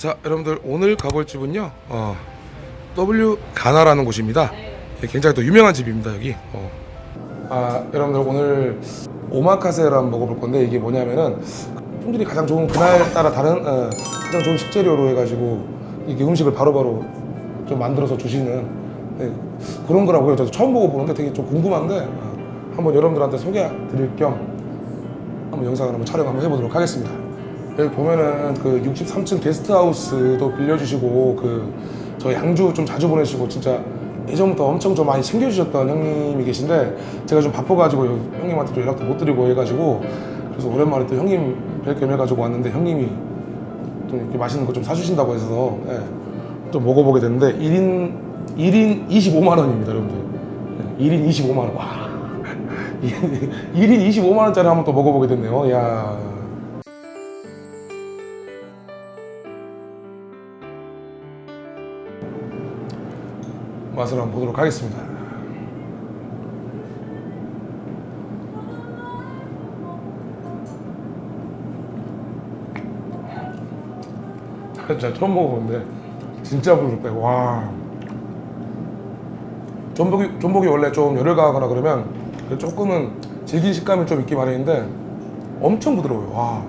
자 여러분들 오늘 가볼 집은요 어, W 가나라는 곳입니다 예, 굉장히 또 유명한 집입니다 여기 어. 아 여러분들 오늘 오마카세를 한번 먹어볼 건데 이게 뭐냐면은 품질이 가장 좋은 그날 따라 다른 어, 가장 좋은 식재료로 해가지고 이게 음식을 바로바로 좀 만들어서 주시는 네, 그런 거라고요 저도 처음 보고 보는데 되게 좀 궁금한데 어, 한번 여러분들한테 소개 드릴 겸 한번 영상을 한번 촬영 한번 해보도록 하겠습니다. 여기 보면은 그 63층 게스트하우스도 빌려주시고 그 저희 양주 좀 자주 보내시고 진짜 예전부터 엄청 좀 많이 챙겨주셨던 형님이 계신데 제가 좀 바빠가지고 형님한테 또 연락도 못 드리고 해가지고 그래서 오랜만에 또 형님 뵐 겸 해가지고 왔는데 형님이 또 이렇게 맛있는 거 좀 사주신다고 해서 예, 좀 먹어보게 됐는데 1인 1인 25만 원입니다 여러분들 예, 1인 25만 원 와. 1인 25만 원짜리 한번 또 먹어보게 됐네요. 야. 맛을 한번 보도록 하겠습니다. 진짜 처음 먹어보는데 진짜 부드럽다. 와. 전복이 전복이 원래 좀 열을 가거나 그러면 조금은 질긴 식감이 좀 있기 마련인데 엄청 부드러워요. 와.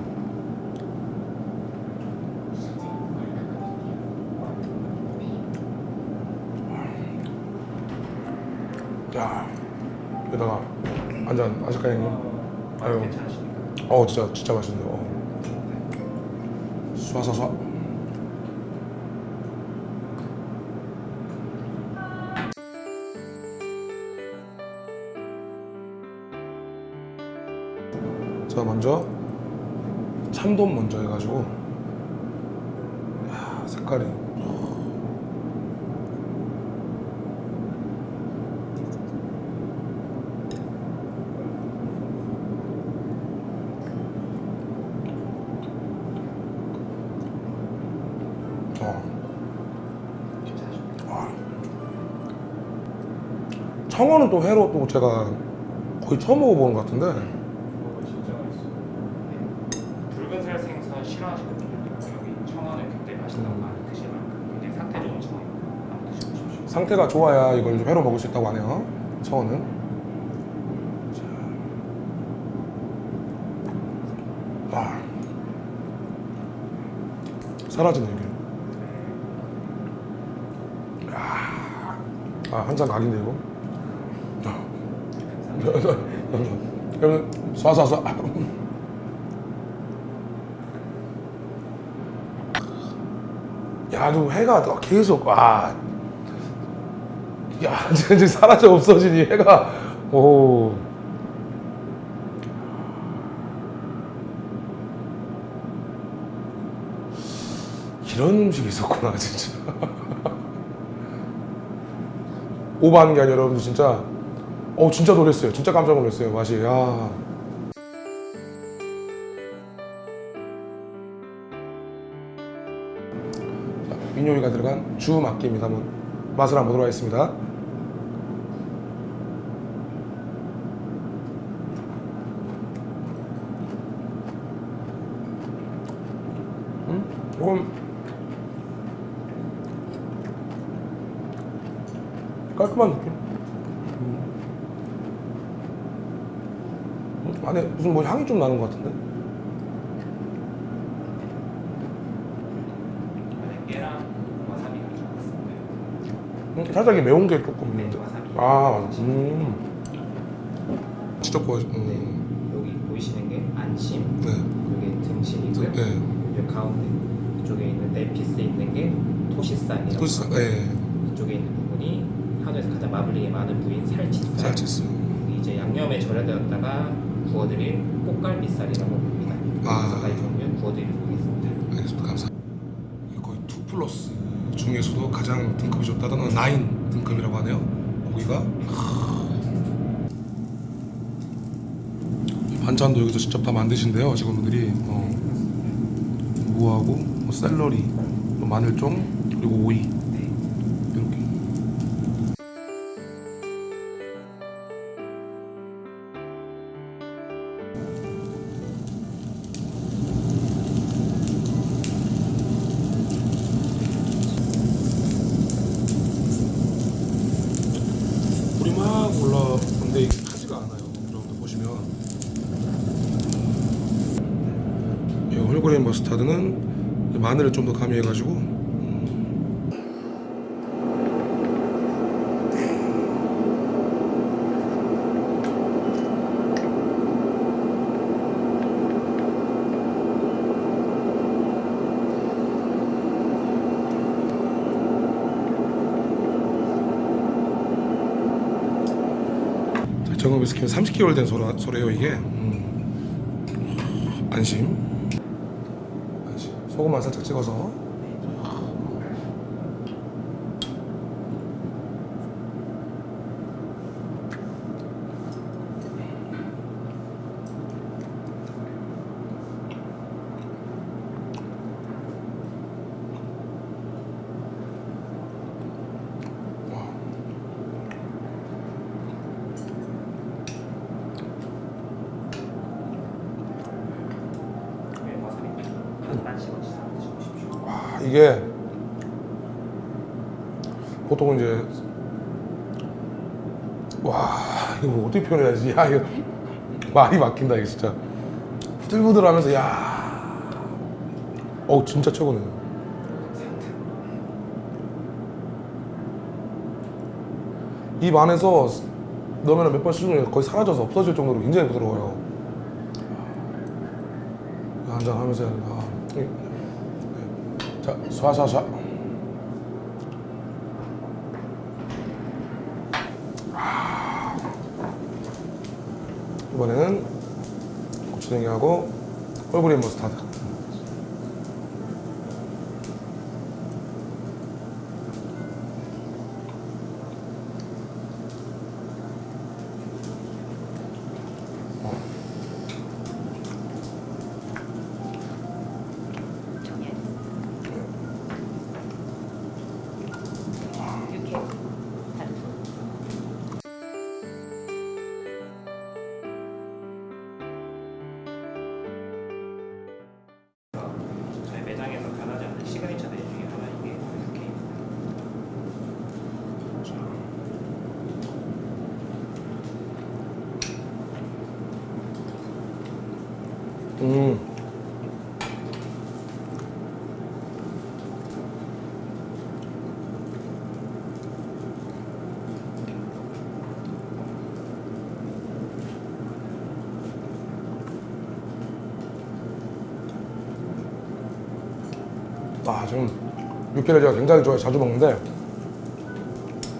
야, 여기다가 한잔 하실까요, 형님? 아유, 어, 진짜 진짜 맛있네요. 어. 쏴쏴쏴. 자 먼저 참돔 먼저 해가지고 야 색깔이 어. 와. 청어는 또 회로 또 제가 거의 처음 먹어보는 것 같은데 이거 진짜 맛있어. 붉은살 생선 싫어하시거든요. 여기 청어는 굉장히 맛있다고 많이 드시는 굉장히 상태 좋은 청어 한번 드셔보십시오. 상태가 좋아야 이걸 좀 회로 먹을 수 있다고 하네요. 청어는. 자. 와. 사라지네 이게. 야. 아, 한잔 각인데 이거. 여러분 쏴쏴쏴. 야, 좀 해가 또 계속 와. 야, 이제 사라져 없어지니 해가 오. 이런 음식이 있었구나, 진짜. 오버하는 게 아니라 여러분들 진짜 어 진짜 놀랐어요. 진짜 깜짝 놀랐어요. 맛이. 야. 자, 민요이가 들어간 주 막기입니다. 한번 맛을 한번 보도록 하겠습니다. 음? 조금 깔끔한 느낌. 음, 안에 무슨 뭐 향이 좀 나는 것 같은데? 음, 살짝 이 매운 게 조금 네, 있는데. 와사비. 아, 맞아. 음. 직접 구워. 음. 여기 보이시는 게 안심, 네. 이게 등심이고요. 네. 이 가운데 이쪽에 있는 네피스 있는 게 토스, 하고요. 네. 이쪽에 있는 부분이 한우에서 가장 마블링이 많은 부위인 살치살. 살치스. 이제 양념에 절여되었다가 구워드릴 꽃갈비살이라고 합니다. 아. 가지 종류 구워드리도록 하겠습니다. 알겠습니다. 감사합니다. 거의 2 플러스 중에서도 가장 등급이 좋다던 9 등급이라고 하네요. 고기가. 반찬도 여기서 직접 다 만드신대요. 직원분들이. 어. 무하고 뭐 샐러리, 뭐 마늘종, 그리고 오이. 머스타드는 마늘을 좀 더 가미해 가지고. 정읍에서 키운 30개월 된 소라, 소래요 이게. 음. 안심 소금만 살짝 찍어서 네, 와사비 반만 씹어서 드셔보십시오. 와 이게 보통 이제 와 이거 뭐 어떻게 표현해야지? 야 이거 말이 막힌다 이게 진짜. 부들부들 하면서 야. 어우 진짜 최고네 입 안에서 넣으면 몇 번 씹으면 거의 사라져서 없어질 정도로 굉장히 부드러워요. 한잔 하면서 자, 쏴쏴쏴. 아. 이번에는 고추냉이하고 홀그린 머스타드. 아 지금 육회를 제가 굉장히 좋아해 자주 먹는데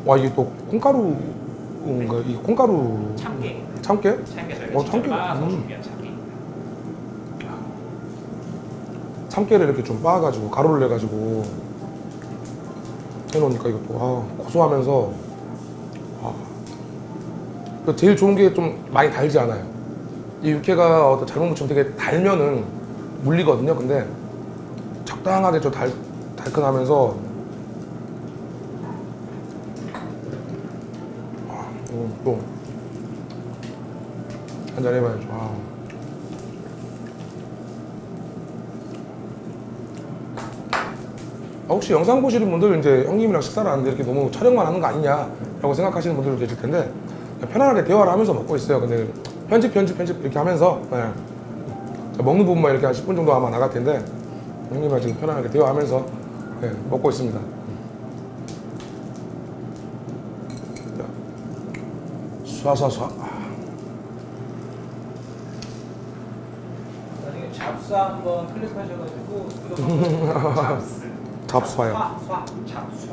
와 이게 또 콩가루인가 이 콩가루 참깨 참깨? 참깨 저희가 어, 참깨. 음. 참깨 참깨를 이렇게 좀 빻아가지고 가루를 내가지고 해놓으니까 이것도 아, 고소하면서 아, 그 제일 좋은 게 좀 많이 달지 않아요. 이 육회가 어떤 잘못 무치면 되게 달면은 물리거든요. 근데 적당하게 좀 달, 달큰하면서 아, 음, 또 한잔 해봐야죠. 아. 아, 혹시 영상 보시는 분들 이제 형님이랑 식사를 하는데 이렇게 너무 촬영만 하는 거 아니냐라고 생각하시는 분들도 계실 텐데 편안하게 대화를 하면서 먹고 있어요. 근데 편집 편집 편집 이렇게 하면서 네. 먹는 부분만 이렇게 한 10분 정도 아마 나갈 텐데 형님이랑 지금 편안하게 대화하면서 네, 먹고 있습니다. 자, 쏴쏴쏴. 나중에 잡수 한번 클릭하셔가지고 쏴, 잡쏴,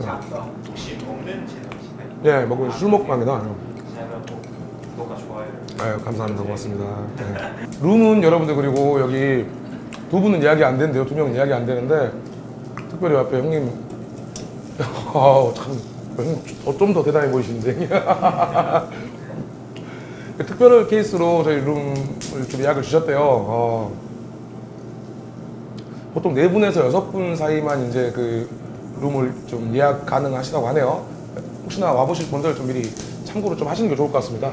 잡쏴. 혹시 먹는 채널이신가요? 예, 먹고 술 먹고 갑니다. 아유, 감사합니다. 고맙습니다. 네. 룸은 여러분들 그리고 여기 두 분은 이야기 안 되는데요. 두 명은 이야기 안 되는데 특별히 앞에 형님 아우 참좀더 대단해 보이시는데 특별 케이스로 저희 룸을 좀 예약을 주셨대요. 어. 보통 네 분에서 여섯 분 사이만 이제 그 룸을 좀 예약 가능하시다고 하네요. 혹시나 와보실 분들 좀 미리 참고로 좀 하시는 게 좋을 것 같습니다.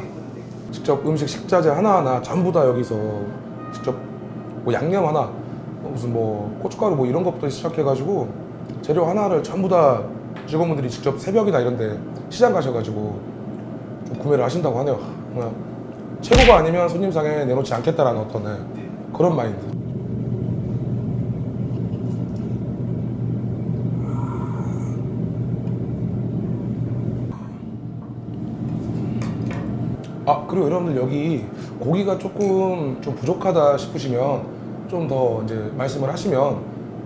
직접 음식 식자재 하나하나 전부 다 여기서 직접 뭐 양념 하나 뭐 무슨 뭐 고춧가루 뭐 이런 것부터 시작해가지고 재료 하나를 전부 다 직원분들이 직접 새벽이나 이런데 시장 가셔가지고 좀 구매를 하신다고 하네요. 그냥 최고가 아니면 손님상에 내놓지 않겠다라는 어떤 네. 그런 마인드. 아 그리고 여러분들 여기 고기가 조금 좀 부족하다 싶으시면 좀 더 이제 말씀을 하시면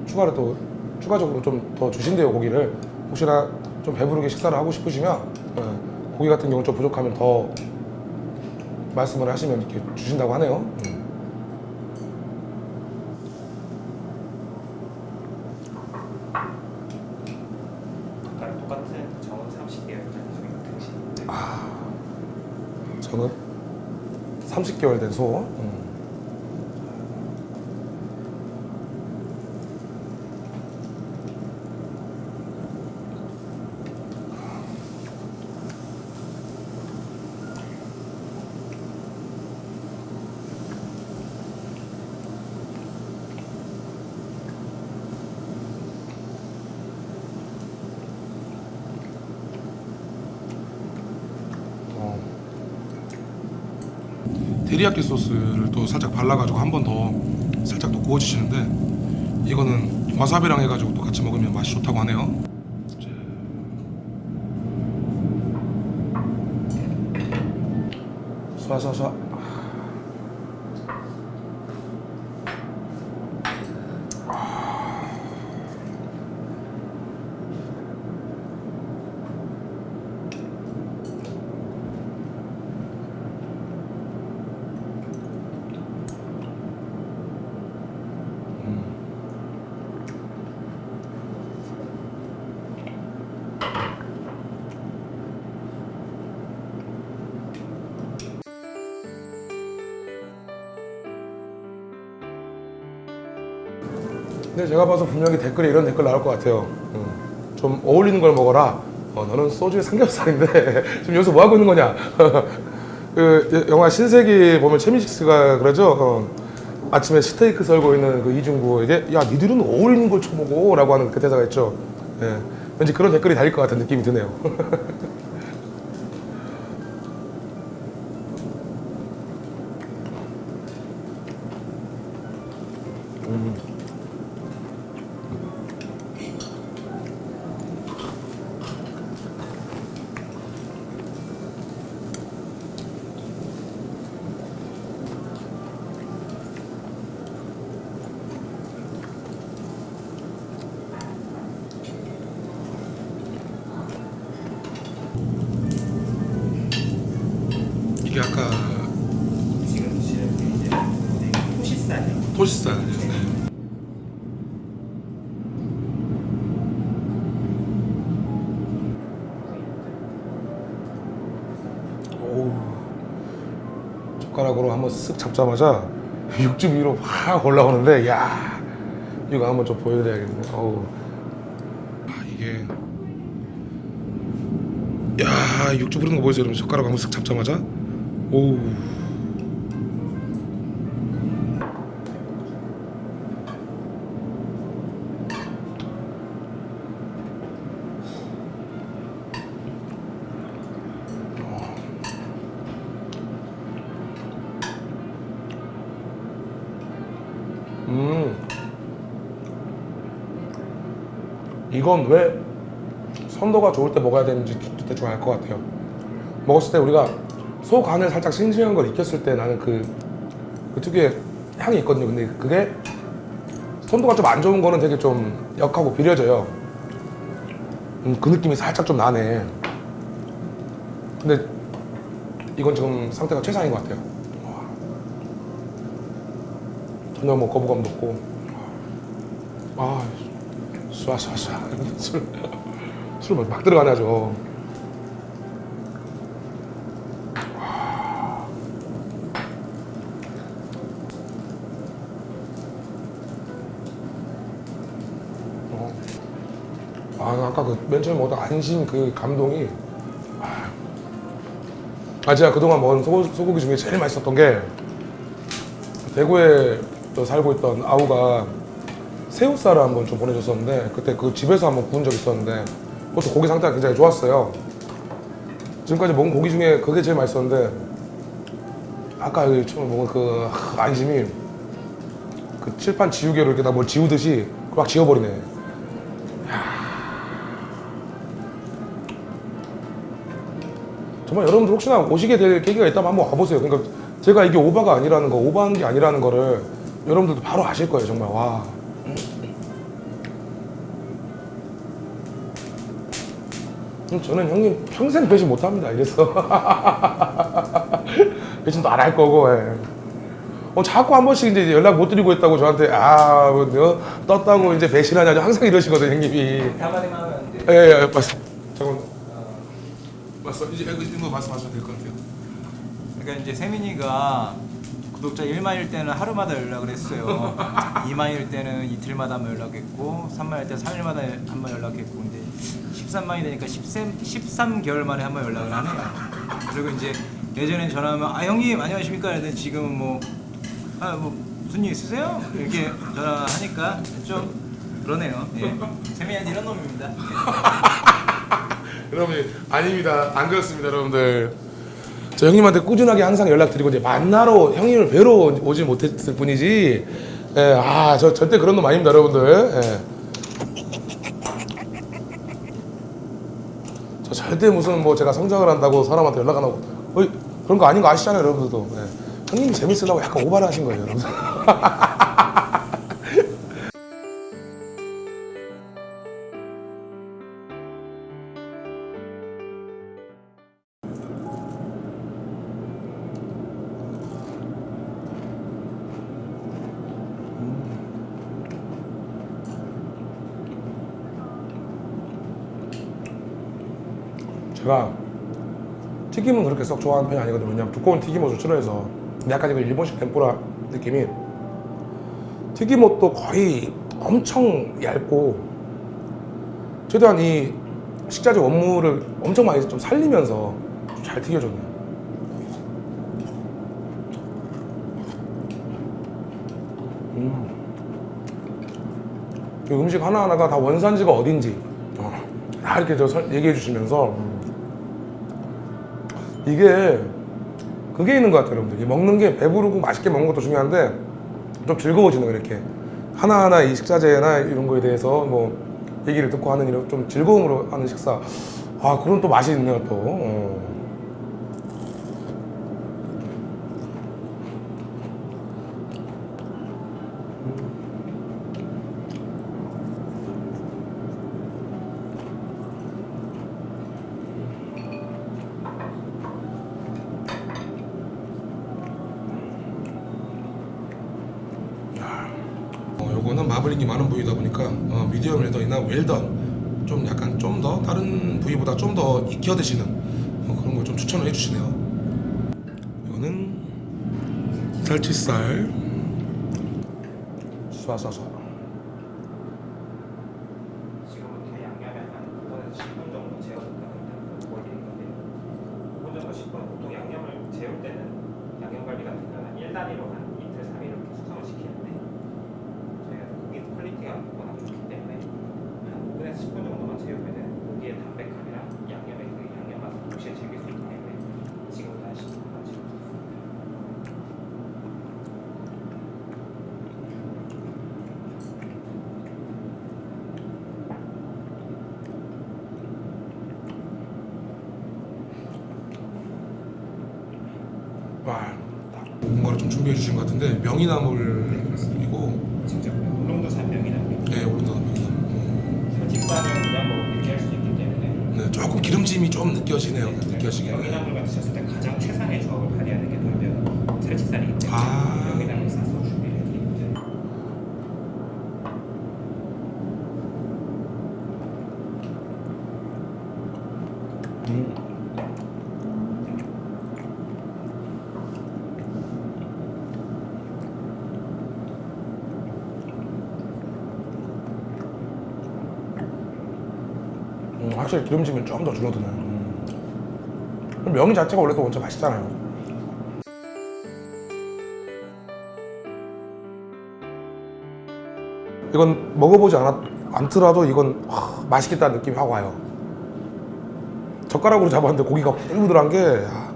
추가로 또 추가적으로 좀 더 주신대요 고기를 혹시나 좀 배부르게 식사를 하고 싶으시면 예, 고기 같은 경우 좀 부족하면 더 말씀을 하시면 이렇게 주신다고 하네요. 음. 똑같은 정원 30개월 소리가 등신. 저는 30개월 된 소. 음. 어. 데리야끼 소스를 또 살짝 발라가지고 한 번 더 살짝 더 구워주시는데 이거는 와사비랑 해가지고 또 같이 먹으면 맛이 좋다고 하네요. 쏴쏴쏴. 근데 제가 봐서 분명히 댓글에 이런 댓글 나올 것 같아요. 음, 좀 어울리는 걸 먹어라. 어, 너는 소주에 삼겹살인데 지금 여기서 뭐 하고 있는 거냐? 그 영화 신세기 보면 최민식스가 그러죠. 어, 아침에 스테이크 썰고 있는 그 이중구에게 야 니들은 어울리는 걸 쳐먹어 라고 하는 그 대사가 있죠. 예, 왠지 그런 댓글이 달릴 것 같은 느낌이 드네요. 이게 아까 지금 드시는 게 이제 네, 토시살이에요. 토시살. 네. 젓가락으로 한번 쓱 잡자마자 육즙 위로 확 올라오는데 야 이거 한번 좀 보여드려야겠네. 어우. 아 이게 야 육즙 흐르는 거 보이세요? 여러분 젓가락 한번 쓱 잡자마자 오우. 음. 이건 왜 선도가 좋을 때 먹어야 되는지 대충 알 것 같아요. 먹었을 때 우리가 소 간을 살짝 싱싱한 걸 익혔을 때 나는 그, 그 특유의 향이 있거든요. 근데 그게 선도가 좀 안 좋은 거는 되게 좀 역하고 비려져요. 음, 그 느낌이 살짝 좀 나네. 근데 이건 지금 상태가 최상인 것 같아요. 와. 전혀 뭐 거부감도 없고. 아, 쏴쏴쏴. 술, 술 막 들어가네, 아주. 어. 아, 아까 그맨 처음에 먹었던 안심 그 감동이. 아, 제가 그동안 먹은 소, 소고기 중에 제일 맛있었던 게 대구에 또 살고 있던 아우가 새우살을 한번 좀 보내줬었는데 그때 그 집에서 한번 구운 적이 있었는데 그것도 고기 상태가 굉장히 좋았어요. 지금까지 먹은 고기 중에 그게 제일 맛있었는데 아까 그 처음에 먹은 그 하, 안심이 그 칠판 지우개로 이렇게 다 뭘 지우듯이 막 지워버리네. 정말 여러분들 혹시나 오시게 될 계기가 있다면 한번 와보세요. 그러니까 제가 이게 오바가 아니라는 거, 오바한 게 아니라는 거를 여러분들도 바로 아실 거예요, 정말. 와. 음, 저는 형님 평생 배신 못 합니다. 이래서. 배신도 안 할 거고, 예. 어, 자꾸 한 번씩 이제 연락 못 드리고 있다고 저한테, 아, 뭐, 너 떴다고 이제 배신하냐. 항상 이러시거든요, 형님이. 한마디만 하면 안 돼. 예, 예. 어, 말씀, 이제 이거 말씀하셔도 될 것 같아요. 그러니까 이제 세민이가 구독자 1만일 때는 하루마다 연락을 했어요. 2만일 때는 이틀마다 한 번 연락했고 3만일 때 3일마다 한 번 연락했고 근데 13만이 되니까 13, 13개월 만에 한 번 연락을 하네요. 그리고 이제 예전엔 전화하면 아 형님 안녕하십니까 근데 지금은 뭐 아, 뭐 무슨 일 있으세요? 이렇게 전화하니까 좀 그러네요. 예. 세민이한테 이런 놈입니다. 여러분 아닙니다. 안 그렇습니다, 여러분들. 저 형님한테 꾸준하게 항상 연락드리고 이제 만나러 형님을 뵈러 오지 못했을 뿐이지. 예, 아, 저 절대 그런 놈 아닙니다, 여러분들. 예. 저 절대 무슨 뭐 제가 성장을 한다고 사람한테 연락 안 하고, 어이, 그런 거 아닌 거 아시잖아요, 여러분들도. 예. 형님이 재밌으려고 약간 오바를 하신 거예요, 여러분들. 제가 튀김은 그렇게 썩 좋아하는 편이 아니거든요. 왜냐면 두꺼운 튀김옷을 싫어해서. 근데 약간 이거 일본식 덴뿌라 느낌이 튀김옷도 거의 엄청 얇고 최대한 이 식자재 원물을 엄청 많이 좀 살리면서 좀 잘 튀겨졌네요. 음. 이 음식 하나하나가 다 원산지가 어딘지 어, 다 이렇게 저 설- 얘기해 주시면서 음. 이게 그게 있는 것 같아요 여러분들. 이 먹는 게 배부르고 맛있게 먹는 것도 중요한데 좀 즐거워지는 거 이렇게. 하나하나 이 식자재나 이런 거에 대해서 뭐 얘기를 듣고 하는 이런 좀 즐거움으로 하는 식사. 아 그런 또 맛이 있네요 또. 어. 마블링이 많은 부위다 보니까 어, 미디엄 웰던이나 웰던 좀 약간 좀 더 다른 부위보다 좀 더 익혀 드시는 어, 그런 거 좀 추천을 해주시네요. 이거는 살치살 쏴쏴쏴 지금부터 양념에 한 5분에서 10분 정도 재워둘까 보여드릴 건데 5분 정도 10분 보통 양념을 재울 때는 양념갈비 같은 경우는 1단위로 한 이틀 3일 이렇게 숙성을 시키는데 저희가 고기 quality가 워낙 좋기 때문에 한 5분에서 10분 정도만 재우면 고기의 담백함이랑 양념의 그 양념 맛을 동시에 즐길 수 있기 때문에 지금부터 한 10분만 재워주세요 와 뭔가를 좀 준비해 주신 것 같은데 명이나물이고. 직접 울릉도산 명이나물 네 오른쪽 명이나물 살집살은 그냥 먹으면 느끼할 수 있기 때문에. 네 조금 기름짐이 좀 느껴지네요 느껴지긴 해 명이나물과 드셨을 때 가장 최상의 조합을 발휘하는 게 바로 살치살이기 때문에 아. 명이나물 싸서 준비를 해드립니다. 음, 확실히 기름짐이 좀 더 줄어드네. 음. 명이 자체가 원래 또 원체 맛있잖아요. 이건 먹어보지 않았, 않더라도 이건 와, 맛있겠다는 느낌이 확 와요. 젓가락으로 잡았는데 고기가 부들부들한 게 야.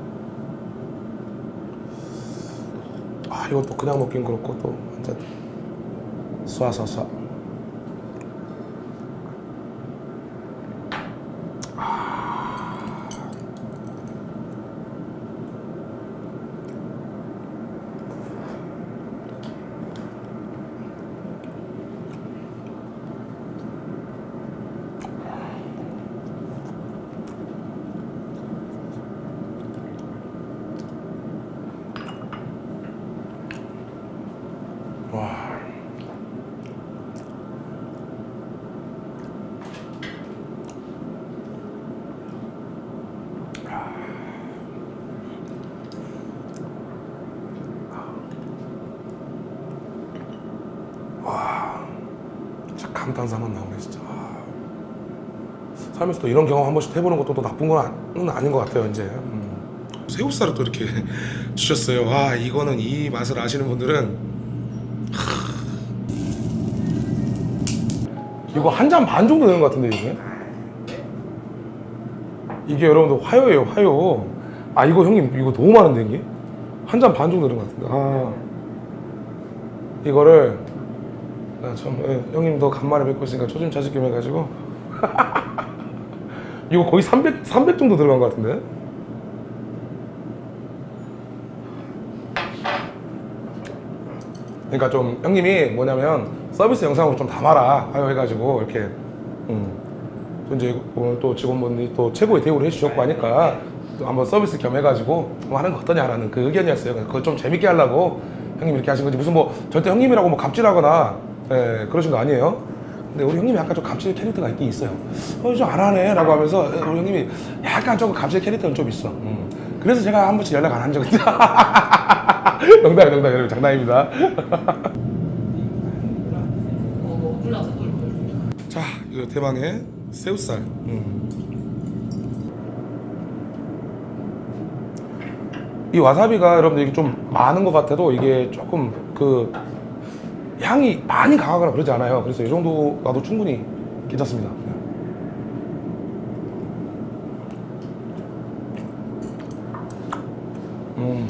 아 이것도 그냥 먹긴 그렇고 또 완전 쏴쏴쏴 감탄사 한번 나오네 진짜. 아. 살면서 또 이런 경험 한 번씩 해보는 것도 또 나쁜 건 아- 아닌 것 같아요 이제. 음. 새우살을 또 이렇게 주셨어요. 와 이거는 이 맛을 아시는 분들은 하. 이거 한 잔 반 정도 되는 것 같은데 이게. 이게 여러분들 화요예요 화요. 아 이거 형님 이거 너무 많은데 이게 한 잔 반 정도 되는 것 같은데. 아 이거를 아, 참 예, 형님도 간만에 뵙고 있으니까 초심 찾을 겸 해가지고 이거 거의 300 300 정도 들어간 것 같은데. 그러니까 좀 형님이 뭐냐면 서비스 영상으로 좀 담아라 하여 해가지고 이렇게 음. 또 이제 오늘 또 직원분들이 또 최고의 대우를 해주셨고 하니까 또 한번 서비스 겸 해가지고 뭐 하는 거 어떠냐라는 그 의견이었어요. 그걸 좀 재밌게 하려고 형님 이렇게 하신 거지 무슨 뭐 절대 형님이라고 뭐 갑질하거나 예, 그러신 거 아니에요. 근데 우리 형님이 약간 좀 갑질 캐릭터가 있긴 있어요. 어, 좀 안하네 라고 하면서 우리 형님이 약간 조금 갑질 캐릭터는 좀 있어. 음. 그래서 제가 한 번씩 연락 안 한 적이 있죠. 농담, 농담, 여러분 장난입니다. 어, 올라서 놀고. 자, 이거 대망의 새우살. 음. 이 와사비가 여러분들 이게 좀 많은 것 같아도 이게 조금 그 향이 많이 강하거나 그러지 않아요. 그래서 이 정도 놔도 충분히 괜찮습니다. 음.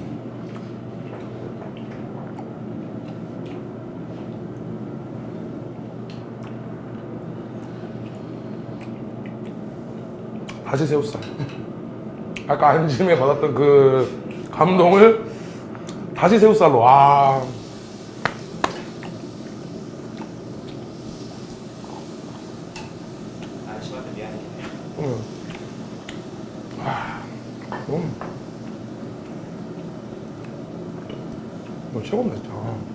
다시 새우살. 아까 안심에 받았던 그 감동을 다시 새우살로. 와. 아저씨한테 미안해. 음. 아. 음. 이거 최고입니다,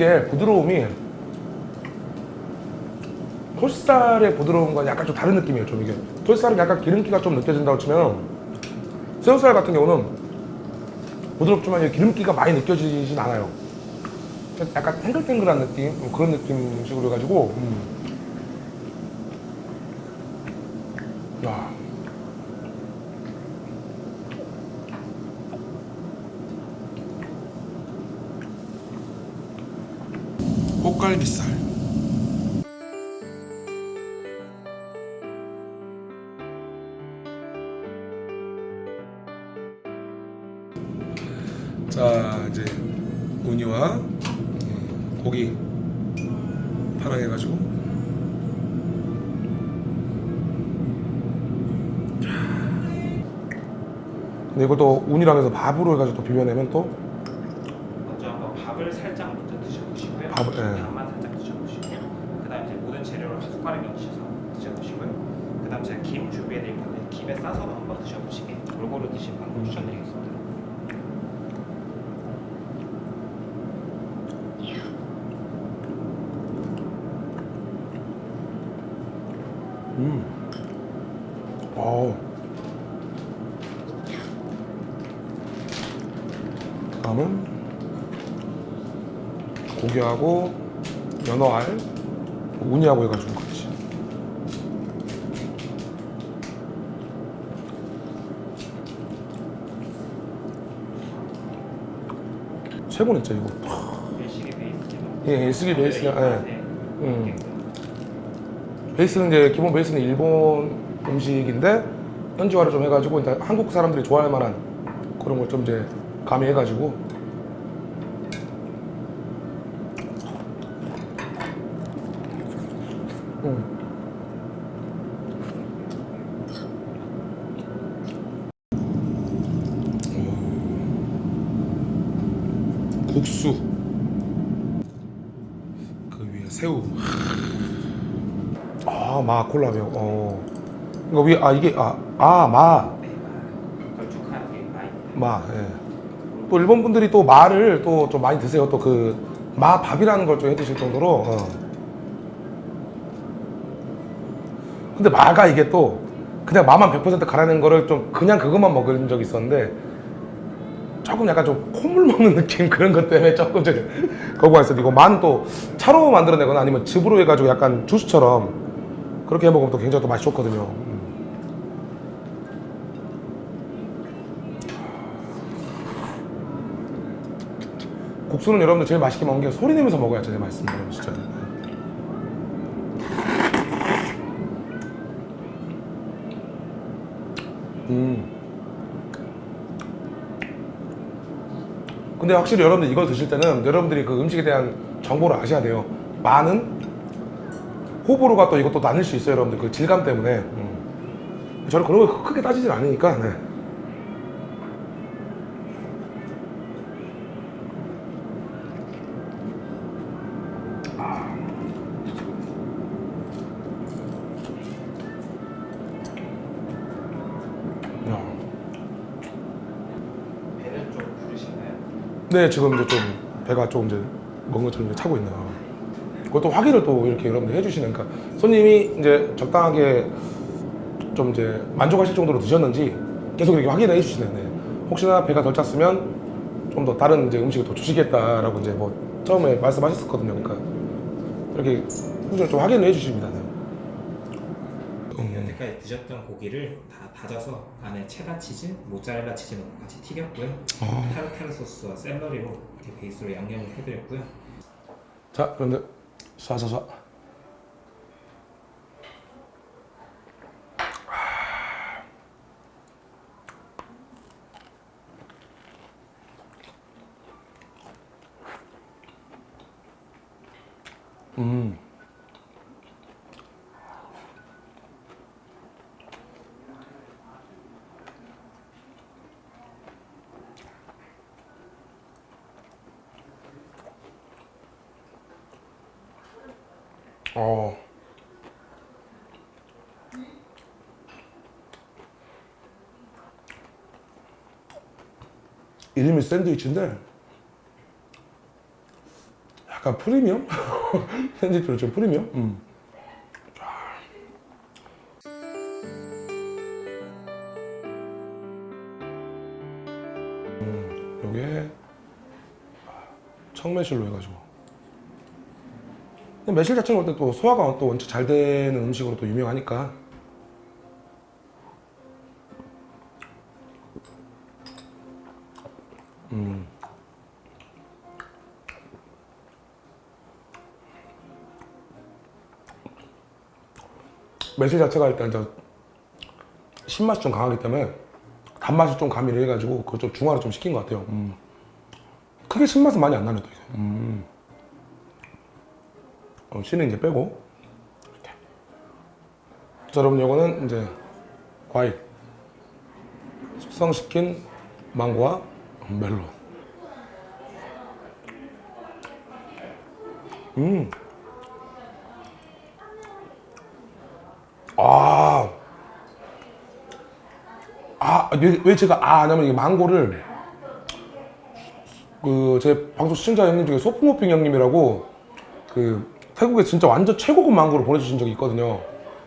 이게 부드러움이 톨살의 부드러움과 약간 좀 다른 느낌이에요. 좀 이게 톨살은 약간 기름기가 좀 느껴진다고 치면 새우살 같은 경우는 부드럽지만 기름기가 많이 느껴지진 않아요. 약간 탱글탱글한 느낌 뭐 그런 느낌식으로 해가지고 음. 꽃갈비살 자 이제 우니와 고기 파랑해가지고 근데 이것도 운이랑 해서 밥으로 해가지고 또 비벼내면 또 먼저 한번 밥을 살짝 먼저 드셔보시고요. 밥을, 예. 밥만 살짝 드셔보시고, 그다음 이제 모든 재료를 한 숟가락 넣으셔서 드셔보시고요. 그다음 제가 김 준비해드릴 건데 김에 싸서도 한번 드셔보시게 골고루 드시는 방법 추천드리겠습니다. 음. 어우. 다음은 고기하고 연어알, 우니하고 해가지고 같이. 최고네 진짜 이거. 베이스죠. 예, 일식이 베이스야, 예. 네. 음. 베이스는 이제 기본 베이스는 일본 음식인데 현지화를 좀 해가지고 일단 한국 사람들이 좋아할 만한 그런 걸 좀 이제 가미해가지고 음. 오. 국수 그 위에 새우 아, 마 콜라 매워. 어. 이거 위에 아 이게 아, 아, 마. 걸쭉하게 많이 마. 예. 또 일본 분들이 또 마를 또 좀 많이 드세요. 또 그 마 밥이라는 걸 좀 해드실 정도로. 어. 근데 마가 이게 또 그냥 마만 100% 갈아낸 거를 좀 그냥 그것만 먹은 적이 있었는데 조금 약간 좀 콧물 먹는 느낌 그런 것 때문에 조금 좀 거부가 있어요. 이거 마는 또 차로 만들어내거나 아니면 즙으로 해가지고 약간 주스처럼 그렇게 해 먹으면 또 굉장히 또 맛이 좋거든요. 음. 국수는 여러분들 제일 맛있게 먹는 게 소리 내면서 먹어야 제일 맛있습니다, 여러분 진짜. 음. 근데 확실히 여러분들 이걸 드실 때는 여러분들이 그 음식에 대한 정보를 아셔야 돼요. 많은 호불호가 또 이것도 나뉠 수 있어요, 여러분들 그 질감 때문에. 음. 저는 그런 거 크게 따지질 않으니까. 네. 네, 지금 이제 좀 배가 좀 이제 먹은 것처럼 이제 차고 있네요. 그것도 확인을 또 이렇게 여러분들 해주시는, 그러니까 손님이 이제 적당하게 좀 이제 만족하실 정도로 드셨는지 계속 이렇게 확인을 해주시네요. 네. 혹시나 배가 덜 찼으면 좀 더 다른 이제 음식을 더 주시겠다라고 이제 뭐 처음에 말씀하셨었거든요. 그러니까 이렇게 꾸준히 좀 확인을 해주십니다. 여태까지 드셨던 고기를 다 다져서 안에 체다 치즈, 모짜렐라 치즈 넣고 같이 튀겼고요. 아. 타르타르 소스와 샐러리로 이렇게 베이스로 양념을 해드렸고요. 자, 그런데 쏴쏴쏴. 음. 어. 이름이 샌드위치인데 약간 프리미엄? 샌드위치로 좀 프리미엄? 음. 음, 요게 청매실로 해가지고 매실 자체는 원래 또 소화가 또 원체 잘 되는 음식으로 또 유명하니까 음. 매실 자체가 일단 이제 신맛이 좀 강하기 때문에 단맛이 좀 가미를 해가지고 그걸 좀 중화를 좀 시킨 것 같아요. 음. 크게 신맛은 많이 안 나네 또 이게. 음. 어, 씨는 이제 빼고. 자 여러분 이거는 이제 과일 숙성시킨 망고와 멜론 음. 아. 아, 왜, 왜 제가 아 하냐면 이 망고를 그 제 방송 시청자 형님 중에 소프모핑 형님이라고 그 태국에 진짜 완전 최고급 망고를 보내주신 적이 있거든요.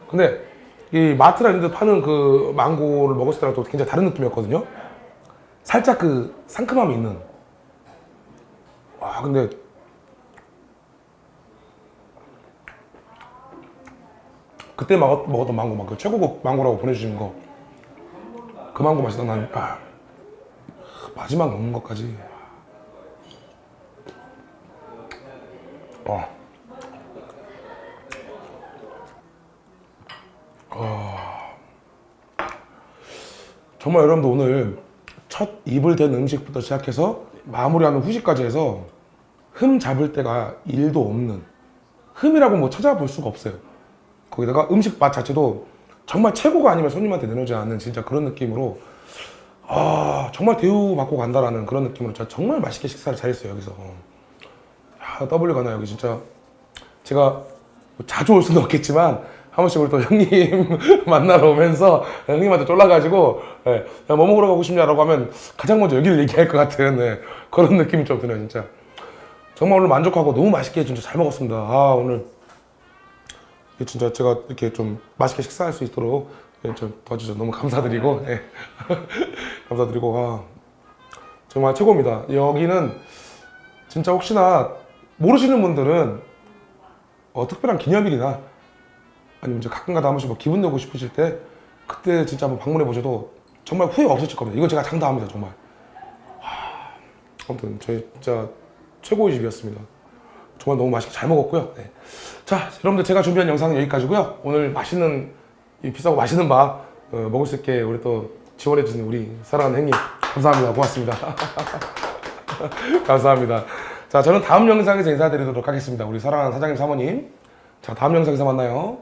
근데 이 마트나 이런 데 파는 그 망고를 먹었을 때랑 또 굉장히 다른 느낌이었거든요. 살짝 그 상큼함이 있는. 와, 근데 그때 먹었, 먹었던 망고, 막 그 최고급 망고라고 보내주신 거. 그 망고 맛이 난, 아, 마지막 먹는 것까지. 어. 정말 여러분들 오늘 첫 입을 댄 음식부터 시작해서 마무리하는 후식까지 해서 흠 잡을 때가 일도 없는 흠이라고 뭐 찾아볼 수가 없어요. 거기다가 음식 맛 자체도 정말 최고가 아니면 손님한테 내놓지 않는 진짜 그런 느낌으로 아 정말 대우받고 간다라는 그런 느낌으로 진짜 정말 맛있게 식사를 잘했어요 여기서 야 W 가나 여기 진짜 제가 뭐 자주 올 수는 없겠지만 한 번씩 우리 또 형님 만나러 오면서 형님한테 쫄라가지고 예, 야, 뭐 먹으러 가고 싶냐라고 하면 가장 먼저 여기를 얘기할 것 같은 예, 그런 느낌이 좀 드네요 진짜. 정말 오늘 만족하고 너무 맛있게 진짜 잘 먹었습니다. 아 오늘 진짜 제가 이렇게 좀 맛있게 식사할 수 있도록 예, 좀 도와주셔서 너무 감사드리고 예. 감사드리고 아, 정말 최고입니다. 여기는 진짜 혹시나 모르시는 분들은 어, 특별한 기념일이나 아니면 이제 가끔가다 한 번씩 뭐 기분 내고 싶으실 때 그때 진짜 한번 방문해 보셔도 정말 후회 없으실 겁니다. 이건 제가 장담합니다, 정말. 하, 아무튼 저희 진짜 최고의 집이었습니다. 정말 너무 맛있게 잘 먹었고요. 네. 자, 여러분들 제가 준비한 영상은 여기까지고요. 오늘 맛있는 이 비싸고 맛있는 밥 어, 먹을 수 있게 우리 또 지원해 주신 우리 사랑하는 형님 감사합니다. 고맙습니다. 감사합니다. 자, 저는 다음 영상에서 인사드리도록 하겠습니다. 우리 사랑하는 사장님 사모님. 자, 다음 영상에서 만나요.